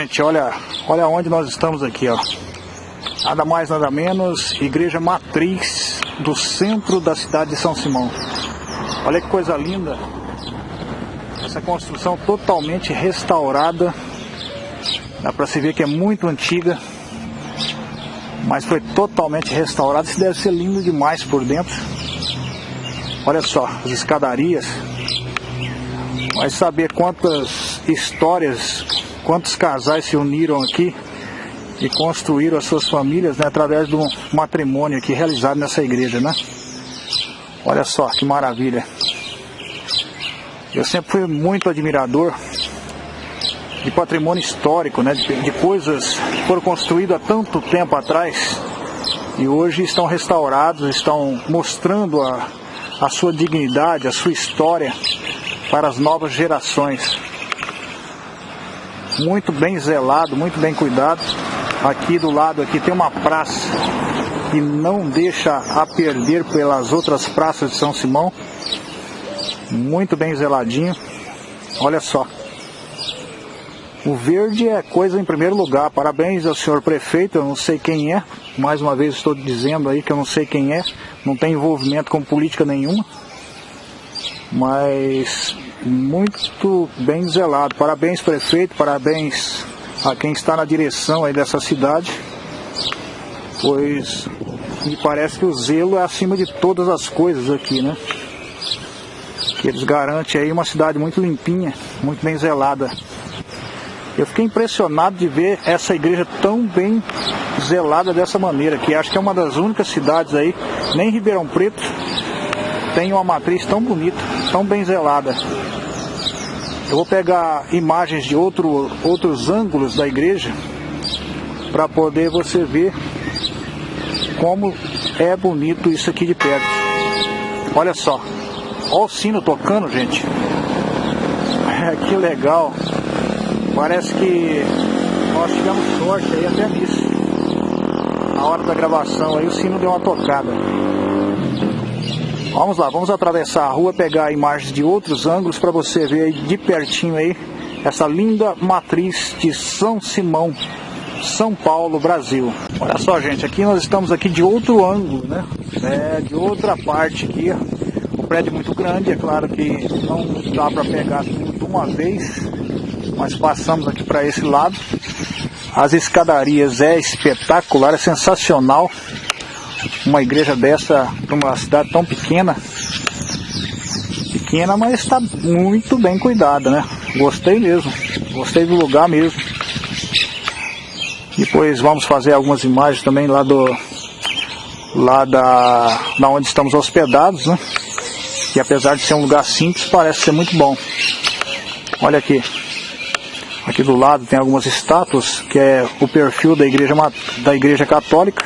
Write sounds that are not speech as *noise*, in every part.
gente, olha, olha onde nós estamos aqui, ó. Nada mais, nada menos, igreja matriz do centro da cidade de São Simão. Olha que coisa linda. Essa construção totalmente restaurada. Dá para se ver que é muito antiga. Mas foi totalmente restaurada. Isso deve ser lindo demais por dentro. Olha só, as escadarias. Vai saber quantas histórias quantos casais se uniram aqui e construíram as suas famílias né, através um matrimônio aqui realizado nessa igreja, né? Olha só que maravilha. Eu sempre fui muito admirador de patrimônio histórico, né, de, de coisas que foram construídas há tanto tempo atrás e hoje estão restaurados, estão mostrando a, a sua dignidade, a sua história para as novas gerações muito bem zelado, muito bem cuidado. Aqui do lado aqui tem uma praça que não deixa a perder pelas outras praças de São Simão. Muito bem zeladinho. Olha só. O verde é coisa em primeiro lugar. Parabéns ao senhor prefeito, eu não sei quem é. Mais uma vez estou dizendo aí que eu não sei quem é. Não tem envolvimento com política nenhuma. Mas muito bem zelado. Parabéns, prefeito, parabéns a quem está na direção aí dessa cidade, pois me parece que o zelo é acima de todas as coisas aqui, né? Que eles garantem aí uma cidade muito limpinha, muito bem zelada. Eu fiquei impressionado de ver essa igreja tão bem zelada dessa maneira, que acho que é uma das únicas cidades aí, nem Ribeirão Preto tem uma matriz tão bonita, tão bem zelada. Eu vou pegar imagens de outro, outros ângulos da igreja para poder você ver como é bonito isso aqui de perto. Olha só, olha o sino tocando, gente. *laughs* que legal. Parece que nós tivemos sorte aí até nisso. Na hora da gravação aí o sino deu uma tocada. Vamos lá, vamos atravessar a rua, pegar imagens de outros ângulos para você ver de pertinho aí essa linda matriz de São Simão, São Paulo, Brasil. Olha só, gente, aqui nós estamos aqui de outro ângulo, né? É, de outra parte aqui. O prédio é muito grande, é claro que não dá para pegar tudo de uma vez, mas passamos aqui para esse lado. As escadarias é espetacular, é sensacional uma igreja dessa para uma cidade tão pequena. Pequena, mas está muito bem cuidada, né? Gostei mesmo. Gostei do lugar mesmo. Depois vamos fazer algumas imagens também lá do lá da, da onde estamos hospedados, né? E apesar de ser um lugar simples, parece ser muito bom. Olha aqui. Aqui do lado tem algumas estátuas, que é o perfil da igreja, da igreja católica.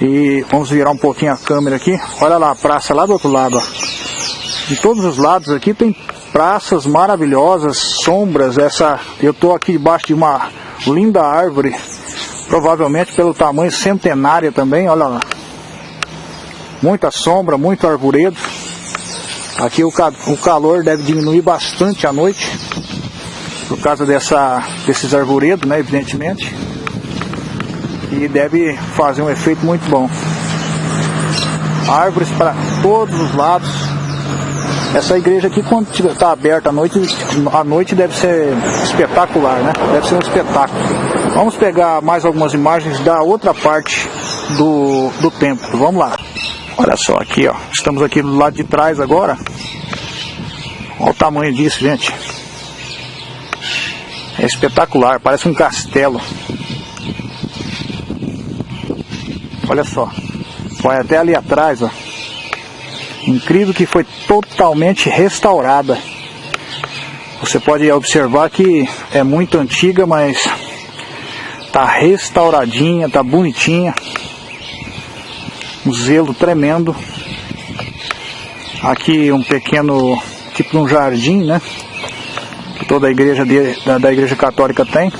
E vamos virar um pouquinho a câmera aqui. Olha lá a praça lá do outro lado. Ó. De todos os lados aqui tem praças maravilhosas, sombras. Essa, eu estou aqui debaixo de uma linda árvore, provavelmente pelo tamanho centenária também. Olha lá. Muita sombra, muito arvoredo. Aqui o, o calor deve diminuir bastante à noite, por causa dessa, desses arvoredos, né, evidentemente e deve fazer um efeito muito bom. Árvores para todos os lados. Essa igreja aqui quando está aberta à noite, à noite deve ser espetacular, né? Deve ser um espetáculo. Vamos pegar mais algumas imagens da outra parte do, do templo. Vamos lá. Olha só aqui, ó. Estamos aqui do lado de trás agora. Olha o tamanho disso, gente. É espetacular, parece um castelo. Olha só. Vai até ali atrás, ó. Incrível que foi totalmente restaurada. Você pode observar que é muito antiga, mas tá restauradinha, tá bonitinha. Um zelo tremendo. Aqui um pequeno tipo um jardim, né? Que toda a igreja de, da, da igreja católica tem.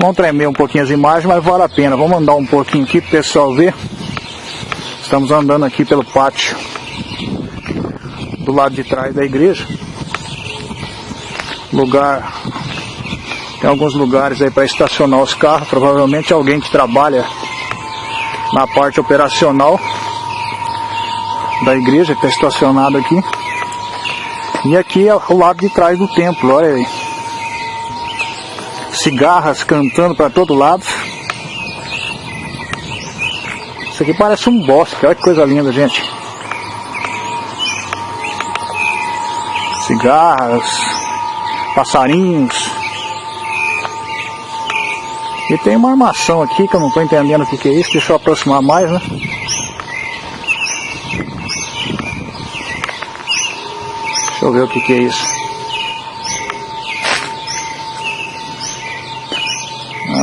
Vamos tremer um pouquinho as imagens, mas vale a pena. Vamos andar um pouquinho aqui para o pessoal ver. Estamos andando aqui pelo pátio do lado de trás da igreja. Lugar Tem alguns lugares aí para estacionar os carros. Provavelmente alguém que trabalha na parte operacional da igreja está estacionado aqui. E aqui é o lado de trás do templo, olha aí. Cigarras cantando para todo lado. Isso aqui parece um bosque, olha que coisa linda, gente. Cigarras, passarinhos. E tem uma armação aqui que eu não estou entendendo o que, é isso. Deixa eu aproximar mais, né? Deixa eu ver o que é isso.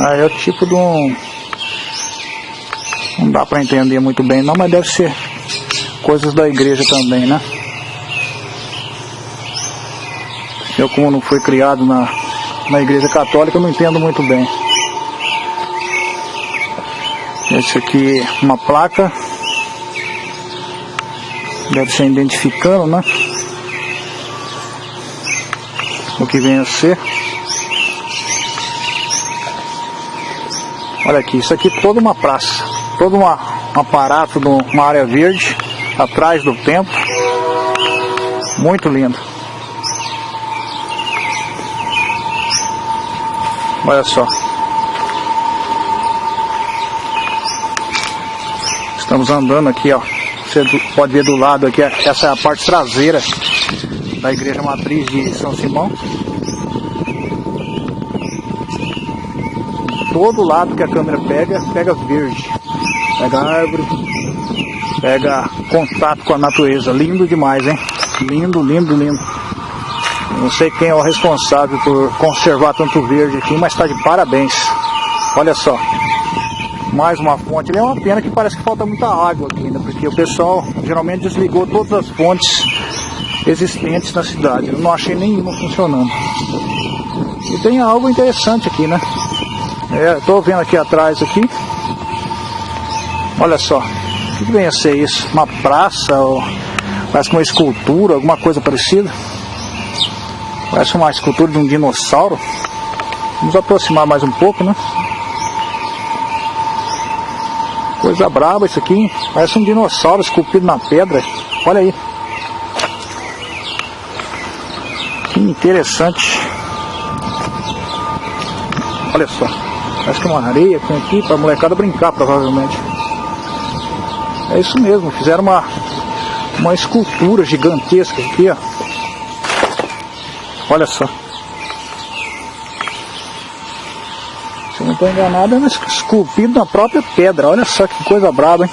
É o tipo de um... Não dá para entender muito bem não, mas deve ser coisas da igreja também, né? Eu como não fui criado na, na igreja católica, não entendo muito bem. Esse aqui, uma placa. Deve ser identificando, né? o que vem a ser. Olha aqui, isso aqui é toda uma praça, todo uma, um aparato de uma área verde atrás do templo. Muito lindo. Olha só. Estamos andando aqui, ó. Você pode ver do lado aqui, essa é a parte traseira da igreja matriz de São Simão. Todo lado que a câmera pega, pega verde. Pega árvore, pega contato com a natureza. Lindo demais, hein? Lindo, lindo, lindo. Não sei quem é o responsável por conservar tanto verde aqui, mas está de parabéns. Olha só. Mais uma fonte. É uma pena que parece que falta muita água aqui ainda, porque o pessoal geralmente desligou todas as fontes existentes na cidade. Eu não achei nenhuma funcionando. E tem algo interessante aqui, né? É, tô vendo aqui atrás aqui. Olha só. O que vem a ser isso? Uma praça ou parece uma escultura, alguma coisa parecida? Parece uma escultura de um dinossauro. Vamos aproximar mais um pouco, né? Coisa braba isso aqui. Parece um dinossauro esculpido na pedra. Olha aí. Que interessante. Olha só. Parece que é uma areia que tem aqui para a molecada brincar, provavelmente. É isso mesmo. Fizeram uma, uma escultura gigantesca aqui, ó. Olha só. Se eu não estou enganado, é esculpido na própria pedra. Olha só que coisa braba, hein?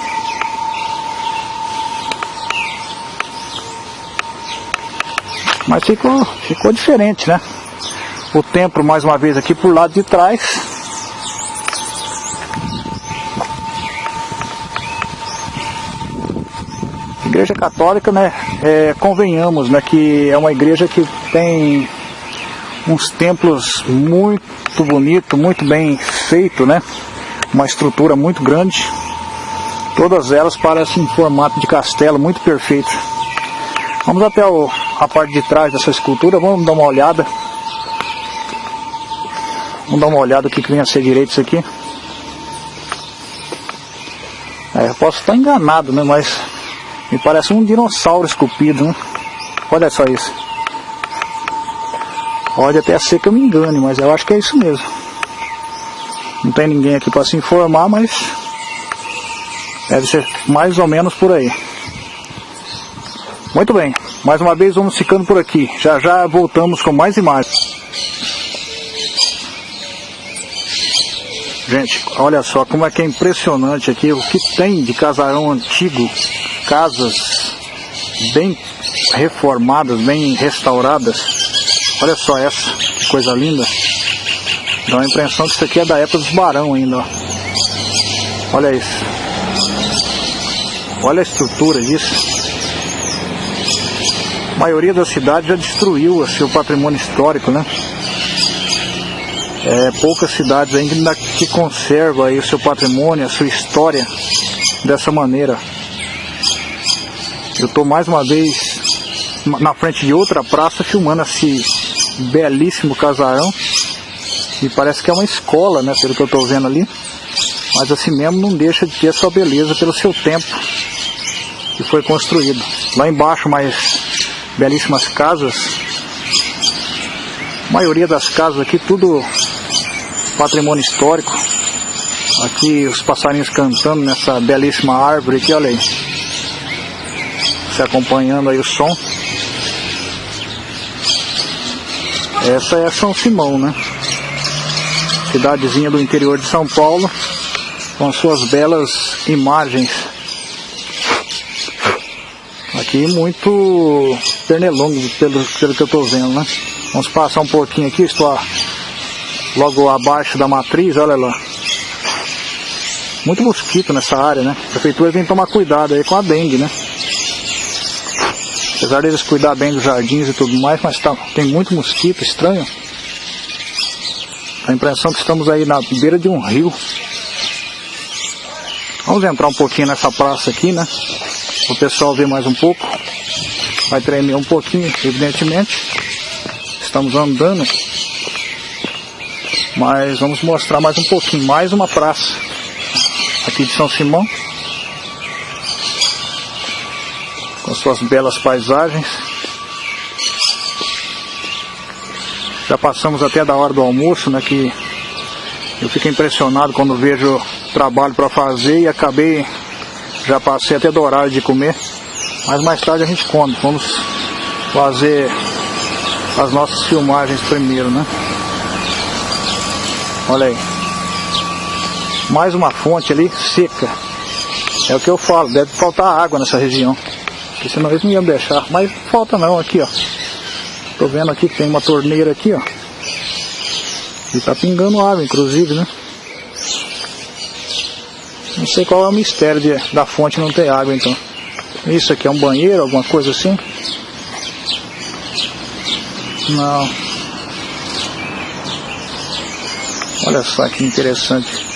Mas ficou, ficou diferente, né? O templo, mais uma vez, aqui por lado de trás. Igreja Católica, né? É, convenhamos, né? Que é uma igreja que tem uns templos muito bonito, muito bem feito, né? Uma estrutura muito grande. Todas elas parecem em formato de castelo, muito perfeito. Vamos até o, a parte de trás dessa escultura, vamos dar uma olhada. Vamos dar uma olhada o que, que vem a ser direito isso aqui. É, eu posso estar enganado, né? Mas me parece um dinossauro esculpido, né? Olha só isso. Pode até ser que eu me engane, mas eu acho que é isso mesmo. Não tem ninguém aqui para se informar, mas deve ser mais ou menos por aí. Muito bem, mais uma vez vamos ficando por aqui. Já já voltamos com mais imagens. Gente, olha só como é que é impressionante aqui o que tem de casarão antigo, casas bem reformadas, bem restauradas. Olha só essa, que coisa linda. Dá a impressão que isso aqui é da época dos barão ainda, ó. Olha isso. Olha a estrutura disso. A maioria da cidade já destruiu o seu patrimônio histórico, né? É, poucas cidades ainda que conservam aí o seu patrimônio, a sua história dessa maneira. Eu estou mais uma vez na frente de outra praça filmando esse belíssimo casarão. E parece que é uma escola, né? Pelo que eu estou vendo ali. Mas assim mesmo não deixa de ter sua beleza pelo seu tempo que foi construído. Lá embaixo mais belíssimas casas. A maioria das casas aqui tudo patrimônio histórico. Aqui os passarinhos cantando nessa belíssima árvore aqui, olha aí. Você acompanhando aí o som. Essa é São Simão, né? Cidadezinha do interior de São Paulo, com suas belas imagens. Aqui muito pernilongo, pelo, pelo que eu estou vendo, né? Vamos passar um pouquinho aqui, estou logo abaixo da matriz, olha lá. Muito mosquito nessa área, né? A prefeitura tem que tomar cuidado aí com a dengue, né? Apesar deles cuidar bem dos jardins e tudo mais, mas tá, tem muito mosquito estranho. A impressão que estamos aí na beira de um rio. Vamos entrar um pouquinho nessa praça aqui, né? O pessoal ver mais um pouco. Vai tremer um pouquinho, evidentemente. Estamos andando. Mas vamos mostrar mais um pouquinho. Mais uma praça. Aqui de São Simão. Com suas belas paisagens. Já passamos até da hora do almoço, né? Que eu fico impressionado quando vejo trabalho para fazer e acabei, já passei até do horário de comer. Mas mais tarde a gente come. Vamos fazer as nossas filmagens primeiro, né? Olha aí. Mais uma fonte ali seca. É o que eu falo, deve faltar água nessa região. Porque senão eles não iam deixar. Mas falta não, aqui ó. Tô vendo aqui que tem uma torneira aqui ó. E tá pingando água, inclusive, né? Não sei qual é o mistério de, da fonte não ter água então. Isso aqui é um banheiro, alguma coisa assim? Não. Olha só que interessante.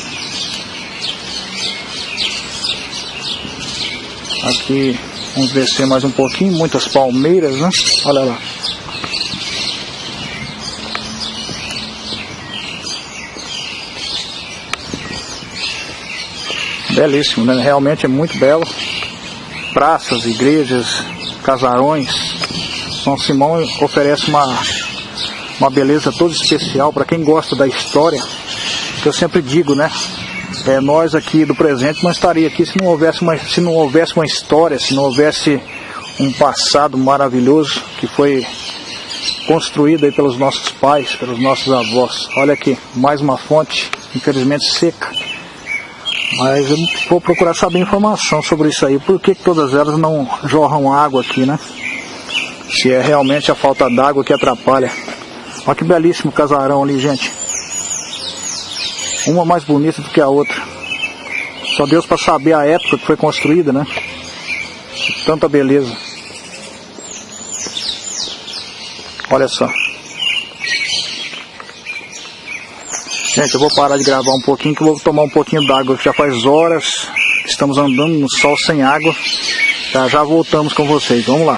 Aqui Vamos descer mais um pouquinho, muitas palmeiras, né? Olha lá. Belíssimo, né? Realmente é muito belo. Praças, igrejas, casarões. São Simão oferece uma, uma beleza toda especial para quem gosta da história. Que eu sempre digo, né? É, nós aqui do presente não estaria aqui se não houvesse uma, se não houvesse uma história, se não houvesse um passado maravilhoso que foi construído aí pelos nossos pais, pelos nossos avós. Olha aqui, mais uma fonte, infelizmente seca. Mas eu vou procurar saber informação sobre isso aí. Por que, todas elas não jorram água aqui, né? Se é realmente a falta d'água que atrapalha. Olha que belíssimo casarão ali, gente. Uma mais bonita do que a outra. Só Deus para saber a época que foi construída, né? Tanta beleza. Olha só. Gente, eu vou parar de gravar um pouquinho que eu vou tomar um pouquinho d'água, já faz horas estamos andando no sol sem água. Já já voltamos com vocês. Vamos lá.